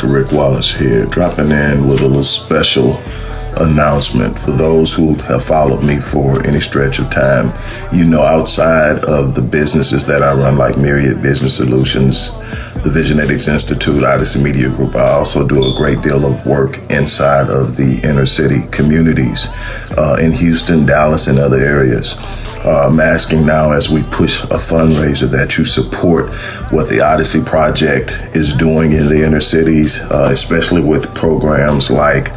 Dr. Rick Wallace here, dropping in with a little special announcement for those who have followed me for any stretch of time. You know, outside of the businesses that I run, like Myriad Business Solutions, the Visionetics Institute, Odyssey Media Group, I also do a great deal of work inside of the inner city communities uh, in Houston, Dallas, and other areas. Uh, I'm asking now as we push a fundraiser that you support what the Odyssey Project is doing in the inner cities, uh, especially with programs like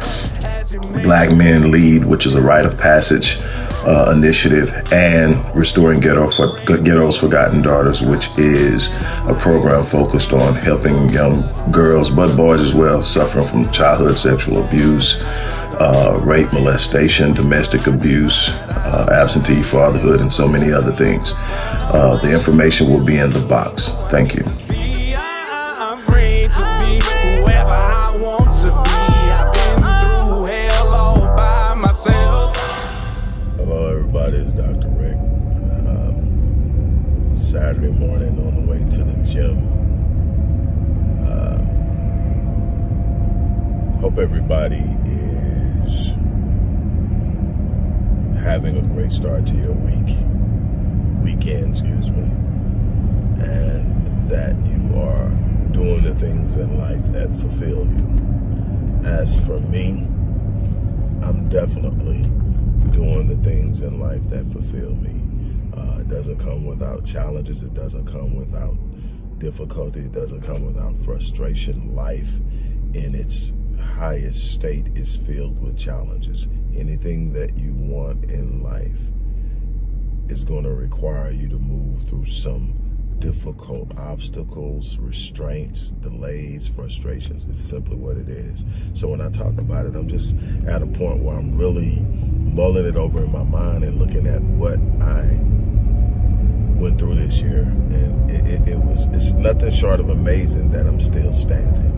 Black Men Lead, which is a rite of passage uh, initiative, and Restoring Ghetto for, Ghetto's Forgotten Daughters, which is a program focused on helping young girls, but boys as well, suffering from childhood sexual abuse, uh, rape, molestation, domestic abuse, uh, absentee fatherhood, and so many other things. Uh, the information will be in the box. Thank you. Saturday morning on the way to the gym. Uh, hope everybody is having a great start to your week, weekend, excuse me, and that you are doing the things in life that fulfill you. As for me, I'm definitely doing the things in life that fulfill me. It doesn't come without challenges. It doesn't come without difficulty. It doesn't come without frustration. Life in its highest state is filled with challenges. Anything that you want in life is going to require you to move through some difficult obstacles, restraints, delays, frustrations. It's simply what it is. So when I talk about it, I'm just at a point where I'm really mulling it over in my mind and looking at what I went through this year, and it, it, it, was it's nothing short of amazing that I'm still standing.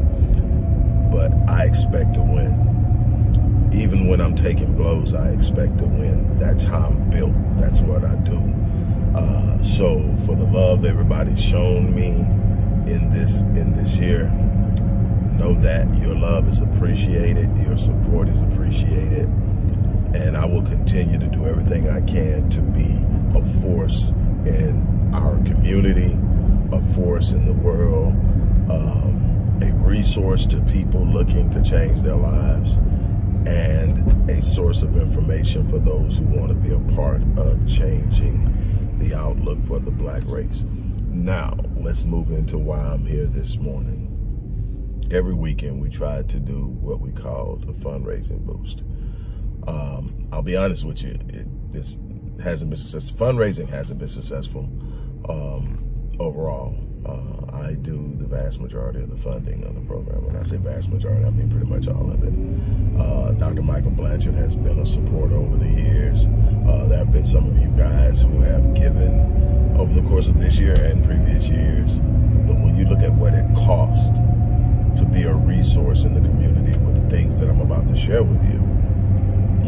But I expect to win. Even when I'm taking blows, I expect to win. That's how I'm built. That's what I do. Uh, so for the love everybody's shown me in this in this year, know that your love is appreciated, your support is appreciated, and I will continue to do everything I can to be a force in our community, a force in the world, um, a resource to people looking to change their lives, and a source of information for those who want to be a part of changing the outlook for the black race. Now, let's move into why I'm here this morning. Every weekend, we try to do what we call a fundraising boost. Um, I'll be honest with you, it, it's hasn't been successful. Fundraising hasn't been successful um, overall. Uh, I do the vast majority of the funding of the program. When I say vast majority, I mean pretty much all of it. Uh, Dr. Michael Blanchard has been a supporter over the years. Uh, there have been some of you guys who have given over the course of this year and previous years. But when you look at what it cost to be a resource in the community with the things that I'm about to share with you,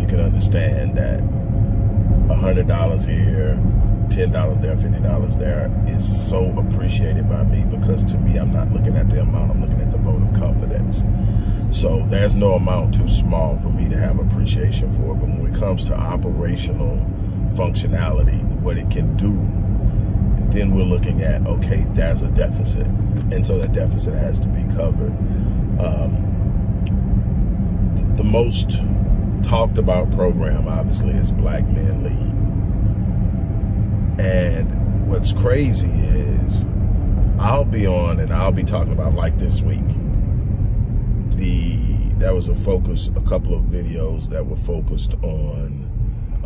you can understand that $100 here, $10 there, $50 there is so appreciated by me because to me, I'm not looking at the amount, I'm looking at the vote of confidence. So there's no amount too small for me to have appreciation for. But when it comes to operational functionality, what it can do, then we're looking at, okay, there's a deficit. And so that deficit has to be covered. Um, the most talked about program, obviously, is Black Men Lead. And what's crazy is I'll be on and I'll be talking about like this week. The That was a focus, a couple of videos that were focused on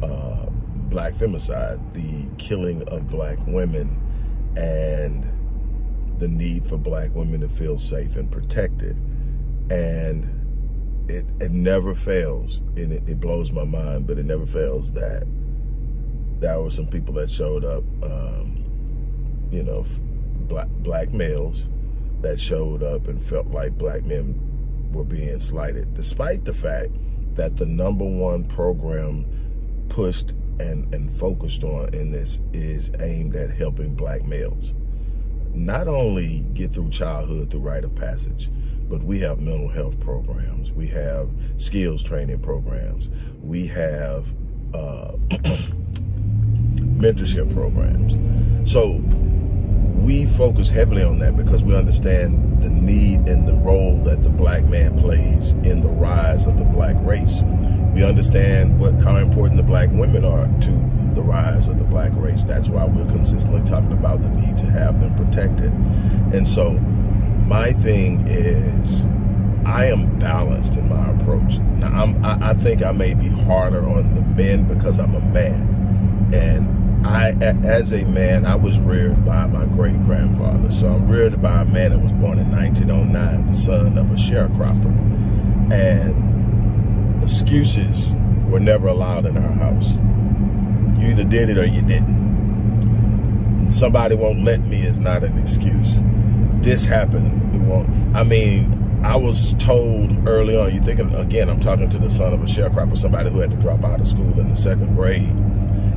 uh, black femicide, the killing of black women and the need for black women to feel safe and protected. And it, it never fails, and it, it blows my mind, but it never fails that there were some people that showed up, um, you know, black, black males that showed up and felt like black men were being slighted, despite the fact that the number one program pushed and, and focused on in this is aimed at helping black males. Not only get through childhood through rite of passage, but we have mental health programs. We have skills training programs. We have uh, mentorship programs. So we focus heavily on that because we understand the need and the role that the black man plays in the rise of the black race. We understand what how important the black women are to the rise of the black race. That's why we're consistently talking about the need to have them protected. And so my thing is I am balanced in my approach. Now I'm, I, I think I may be harder on the men because I'm a man. And I, as a man, I was reared by my great grandfather. So I'm reared by a man that was born in 1909, the son of a sharecropper. And excuses were never allowed in our house. You either did it or you didn't. Somebody won't let me is not an excuse. This happened, won't. I mean, I was told early on, you thinking, again, I'm talking to the son of a sharecropper, somebody who had to drop out of school in the second grade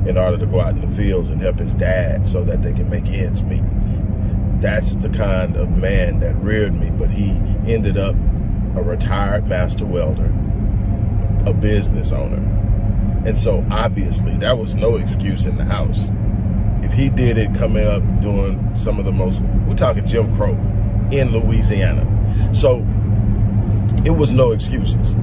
in order to go out in the fields and help his dad so that they can make ends meet. That's the kind of man that reared me, but he ended up a retired master welder, a business owner. And so obviously that was no excuse in the house. If he did it coming up doing some of the most, we're talking Jim Crow in Louisiana. So it was no excuses.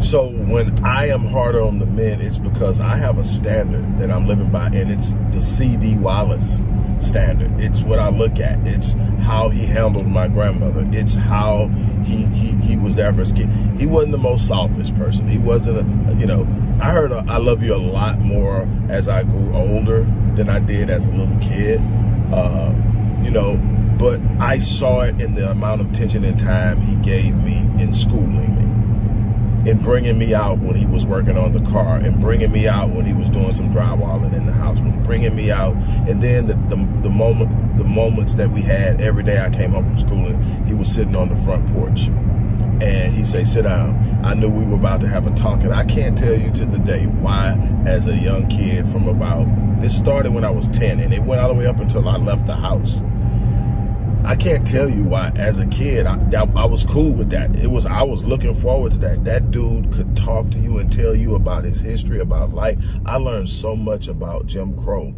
So when I am harder on the men, it's because I have a standard that I'm living by, and it's the C.D. Wallace standard. It's what I look at. It's how he handled my grandmother. It's how he he, he was there for his kid. He wasn't the most selfish person. He wasn't a, you know, I heard a, I love you a lot more as I grew older than I did as a little kid. Uh, you know, but I saw it in the amount of attention and time he gave me in schooling me in bringing me out when he was working on the car and bringing me out when he was doing some drywalling in the house, bringing me out. And then the, the, the moment, the moments that we had every day I came home from school and he was sitting on the front porch and he say, sit down. I knew we were about to have a talk and I can't tell you to the day why as a young kid from about, this started when I was 10 and it went all the way up until I left the house. I can't tell you why. As a kid, I, I, was cool with that. It was I was looking forward to that. That dude could talk to you and tell you about his history, about life. I learned so much about Jim Crow,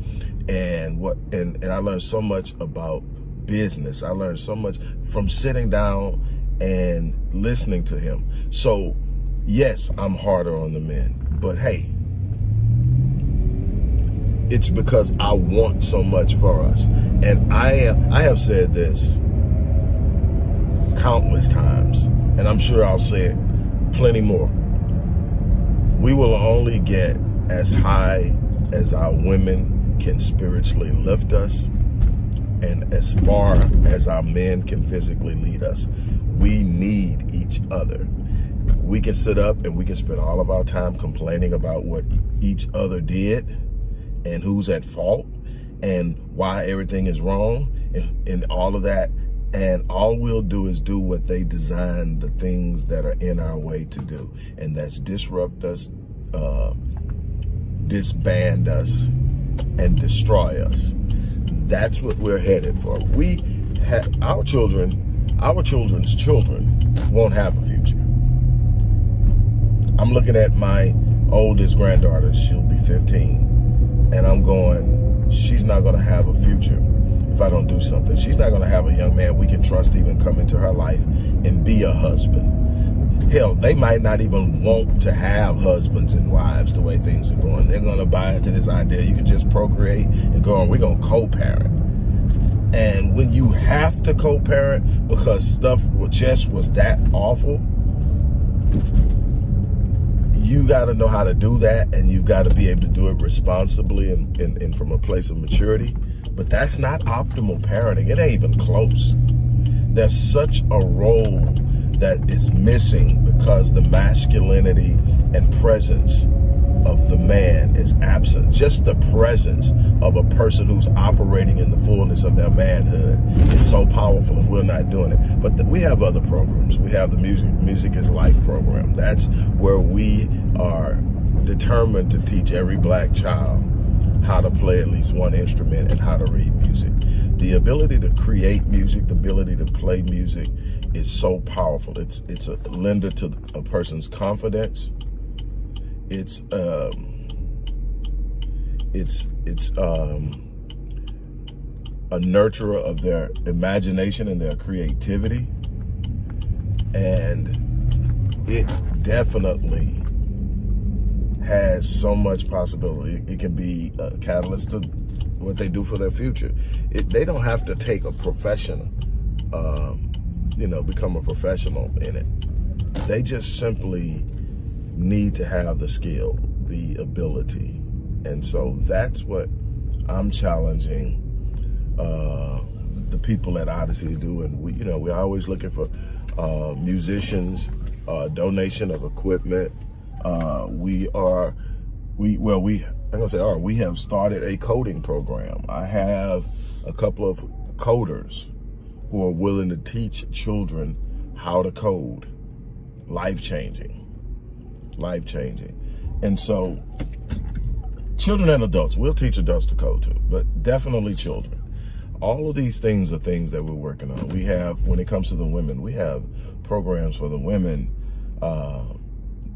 and what and and I learned so much about business. I learned so much from sitting down and listening to him. So, yes, I'm harder on the men, but hey, it's because I want so much for us. And I I have said this countless times, and I'm sure I'll say it plenty more. We will only get as high as our women can spiritually lift us and as far as our men can physically lead us. We need each other. We can sit up and we can spend all of our time complaining about what each other did and who's at fault and why everything is wrong and, and all of that. And all we'll do is do what they designed the things that are in our way to do. And that's disrupt us, uh, disband us, and destroy us. That's what we're headed for. We have our children, our children's children won't have a future. I'm looking at my oldest granddaughter. She'll be 15 and I'm going, she's not going to have a future if I don't do something. She's not going to have a young man we can trust even come into her life and be a husband. Hell, they might not even want to have husbands and wives the way things are going. They're going to buy into this idea you can just procreate and go on, we're going to co-parent. And when you have to co-parent because stuff just was that awful, you got to know how to do that and you've got to be able to do it responsibly and, and, and, from a place of maturity. But that's not optimal parenting. It ain't even close. There's such a role that is missing because the masculinity and presence of the man is absent. Just the presence of a person who's operating in the fullness of their manhood is so powerful and we're not doing it. But the, we have other programs. We have the Music, Music is Life program. That's where we are determined to teach every black child how to play at least one instrument and how to read music. The ability to create music, the ability to play music is so powerful. It's it's a lender to a person's confidence. It's um it's it's um a nurturer of their imagination and their creativity. And it definitely has so much possibility. It can be a catalyst to what they do for their future. It, they don't have to take a professional, um, you know, become a professional in it. They just simply need to have the skill, the ability. And so that's what I'm challenging uh, the people at Odyssey to do. And we, you know, we're always looking for uh, musicians, uh, donation of equipment, uh, we are, we well, we I'm gonna say, all right, we have started a coding program. I have a couple of coders who are willing to teach children how to code. Life changing, life changing, and so children and adults. We'll teach adults to code too, but definitely children. All of these things are things that we're working on. We have, when it comes to the women, we have programs for the women. Uh,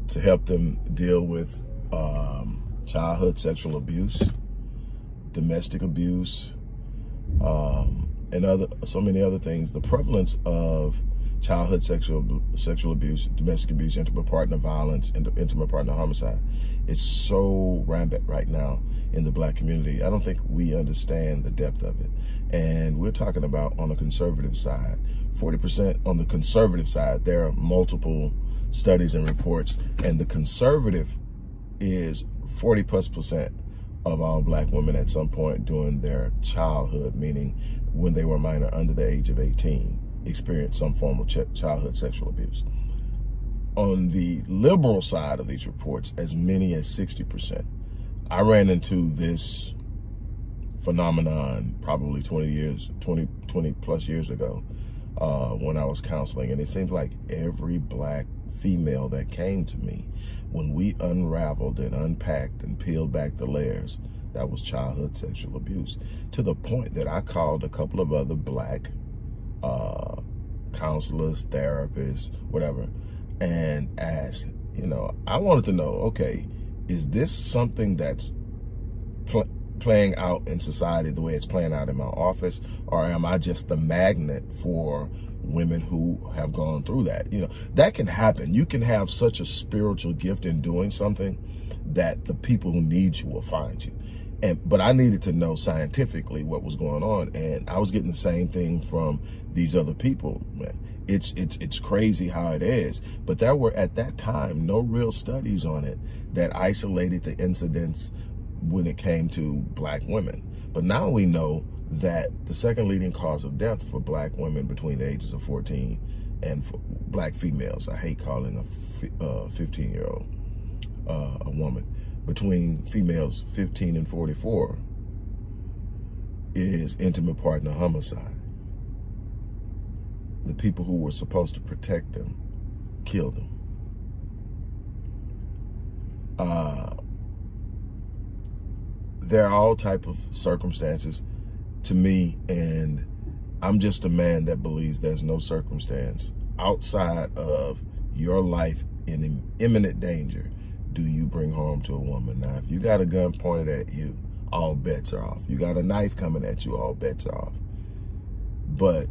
to help them deal with um, childhood sexual abuse, domestic abuse, um, and other so many other things. The prevalence of childhood sexual sexual abuse, domestic abuse, intimate partner violence, and intimate partner homicide is so rampant right now in the black community. I don't think we understand the depth of it. And we're talking about on the conservative side, 40% on the conservative side, there are multiple studies and reports. And the conservative is 40 plus percent of all black women at some point during their childhood, meaning when they were minor under the age of 18, experienced some form of ch childhood sexual abuse. On the liberal side of these reports, as many as 60%. I ran into this phenomenon probably 20 years, 20, 20 plus years ago uh, when I was counseling. And it seems like every black female that came to me, when we unraveled and unpacked and peeled back the layers, that was childhood sexual abuse. To the point that I called a couple of other black uh, counselors, therapists, whatever, and asked, you know, I wanted to know, okay, is this something that's playing out in society the way it's playing out in my office, or am I just the magnet for women who have gone through that. You know, that can happen. You can have such a spiritual gift in doing something that the people who need you will find you. And but I needed to know scientifically what was going on, and I was getting the same thing from these other people. Man, it's it's it's crazy how it is. But there were at that time no real studies on it that isolated the incidents when it came to black women. But now we know that the second leading cause of death for black women between the ages of 14 and for black females, I hate calling a 15 year old uh, a woman, between females 15 and 44 is intimate partner homicide. The people who were supposed to protect them killed them. Uh, there are all type of circumstances to me and I'm just a man that believes there's no circumstance outside of your life in imminent danger do you bring harm to a woman. Now, if you got a gun pointed at you, all bets are off. You got a knife coming at you, all bets are off. But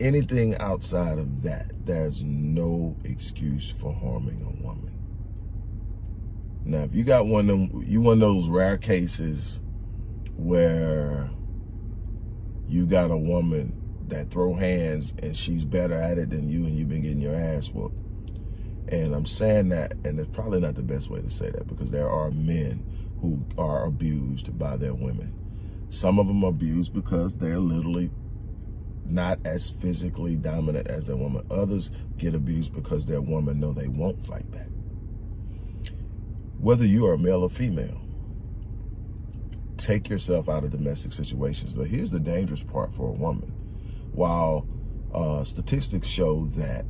anything outside of that, there's no excuse for harming a woman. Now, if you got one of them, you one of those rare cases where you got a woman that throw hands and she's better at it than you and you've been getting your ass whooped. And I'm saying that, and it's probably not the best way to say that because there are men who are abused by their women. Some of them abused because they're literally not as physically dominant as their woman. Others get abused because their woman know they won't fight back. Whether you are male or female, take yourself out of domestic situations. But here's the dangerous part for a woman. While uh, statistics show that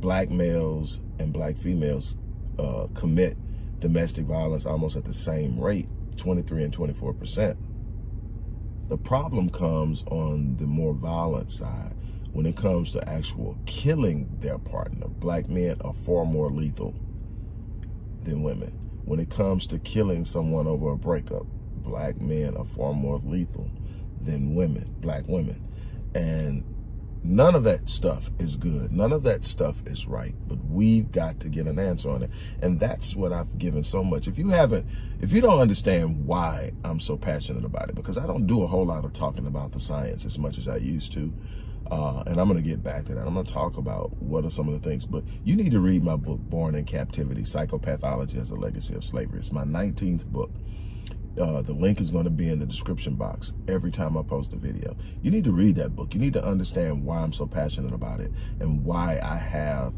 black males and black females uh, commit domestic violence almost at the same rate, 23 and 24 percent. The problem comes on the more violent side when it comes to actual killing their partner. Black men are far more lethal than women. When it comes to killing someone over a breakup, black men are far more lethal than women, black women. And None of that stuff is good. None of that stuff is right. But we've got to get an answer on it. And that's what I've given so much. If you haven't, if you don't understand why I'm so passionate about it, because I don't do a whole lot of talking about the science as much as I used to. Uh, and I'm going to get back to that. I'm going to talk about what are some of the things. But you need to read my book, Born in Captivity, Psychopathology as a Legacy of Slavery. It's my 19th book. Uh, the link is going to be in the description box every time I post a video. You need to read that book. You need to understand why I'm so passionate about it and why I have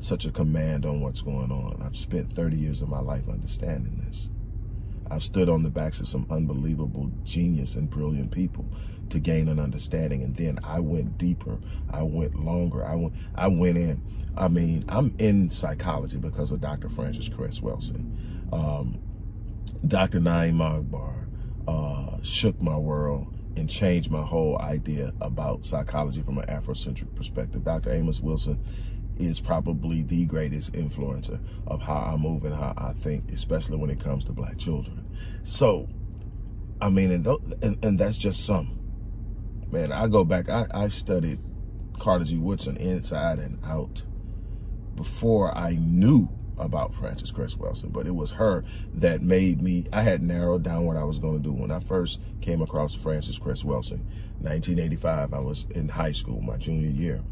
such a command on what's going on. I've spent 30 years of my life understanding this. I've stood on the backs of some unbelievable genius and brilliant people to gain an understanding. And then I went deeper. I went longer. I went, I went in. I mean, I'm in psychology because of Dr. Frances Cress Welsing. Um, Dr. Na'im Akbar uh, shook my world and changed my whole idea about psychology from an Afrocentric perspective. Dr. Amos Wilson is probably the greatest influencer of how I move and how I think, especially when it comes to black children. So, I mean, and, and, and that's just some. Man, I go back, I, I studied Carter G. Woodson inside and out before I knew about Frances Cress Welsing, but it was her that made me, I had narrowed down what I was going to do. When I first came across Frances Cress Welsing, 1985, I was in high school, my junior year,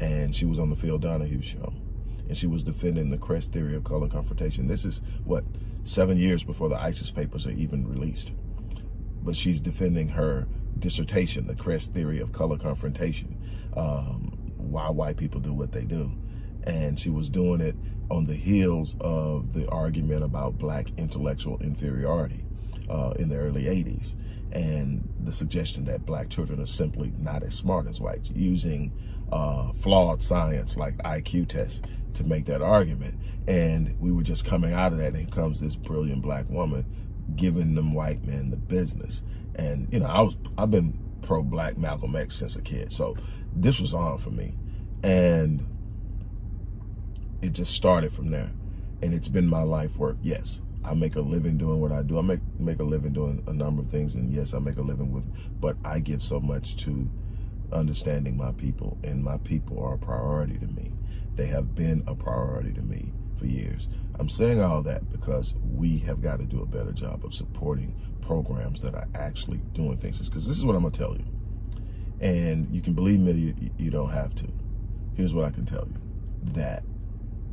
and she was on the Phil Donahue show, and she was defending the Cress theory of color confrontation. This is, what, seven years before the ISIS papers are even released. But she's defending her dissertation, the Cress theory of color confrontation, um, why white people do what they do and she was doing it on the heels of the argument about black intellectual inferiority uh, in the early 80s and the suggestion that black children are simply not as smart as whites using uh, flawed science like IQ tests to make that argument. And we were just coming out of that and comes this brilliant black woman giving them white men the business. And, you know, I was, I've been pro-black Malcolm X since a kid. So this was on for me. And it just started from there. And it's been my life work. Yes, I make a living doing what I do. I make make a living doing a number of things. And yes, I make a living with, but I give so much to understanding my people. And my people are a priority to me. They have been a priority to me for years. I'm saying all that because we have got to do a better job of supporting programs that are actually doing things. Because this is what I'm going to tell you. And you can believe me, you, you don't have to. Here's what I can tell you. That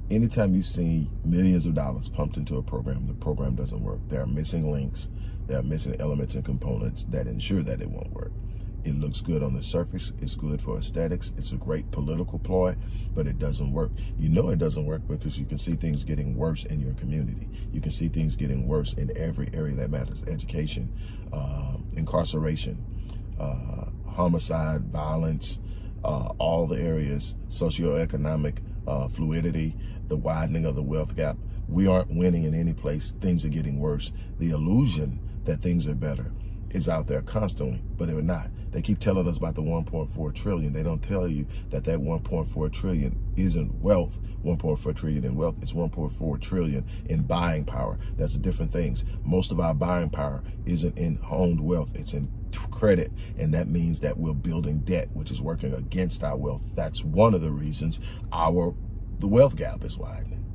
anytime you see millions of dollars pumped into a program, the program doesn't work. There are missing links. There are missing elements and components that ensure that it won't work. It looks good on the surface. It's good for aesthetics. It's a great political ploy, but it doesn't work. You know it doesn't work because you can see things getting worse in your community. You can see things getting worse in every area that matters. Education, uh, incarceration, uh, homicide, violence, uh, all the areas, socioeconomic uh, fluidity, the widening of the wealth gap. We aren't winning in any place. Things are getting worse. The illusion that things are better is out there constantly, but they're not. They keep telling us about the 1.4 trillion. They don't tell you that that 1.4 trillion isn't wealth. 1.4 trillion in wealth. It's 1.4 trillion in buying power. That's different things. Most of our buying power isn't in owned wealth. It's in credit. And that means that we're building debt, which is working against our wealth. That's one of the reasons our the wealth gap is widening.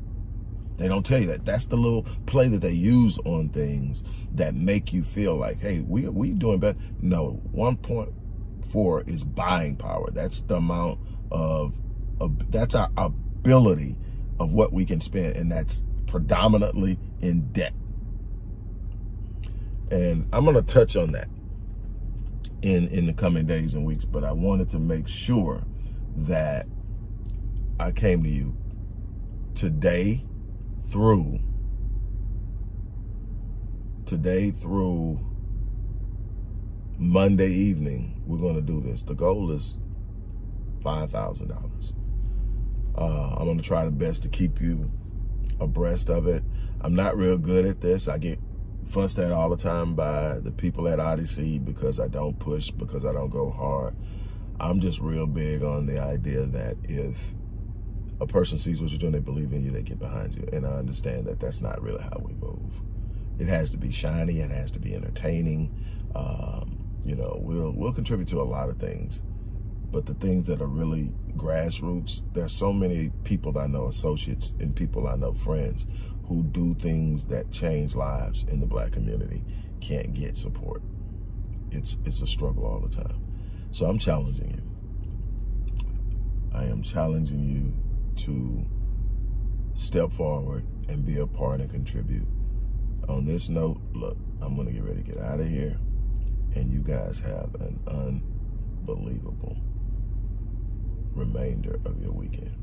They don't tell you that. That's the little play that they use on things that make you feel like, hey, we we doing better. No, 1.4 is buying power. That's the amount of, of that's our ability of what we can spend, and that's predominantly in debt. And I'm going to touch on that in in the coming days and weeks, but I wanted to make sure that I came to you today through today through Monday evening. We're going to do this. The goal is five thousand uh, dollars. I'm going to try the best to keep you abreast of it. I'm not real good at this. I get fussed at all the time by the people at Odyssey because I don't push, because I don't go hard. I'm just real big on the idea that if a person sees what you're doing, they believe in you, they get behind you. And I understand that that's not really how we move. It has to be shiny, it has to be entertaining. Um, you know, we'll we'll contribute to a lot of things. But the things that are really grassroots, there's so many people I know, associates and people I know, friends, who do things that change lives in the black community, can't get support. It's it's a struggle all the time. So I'm challenging you. I am challenging you to step forward and be a part and contribute. On this note, look, I'm going to get ready to get out of here. And you guys have an unbelievable remainder of your weekend.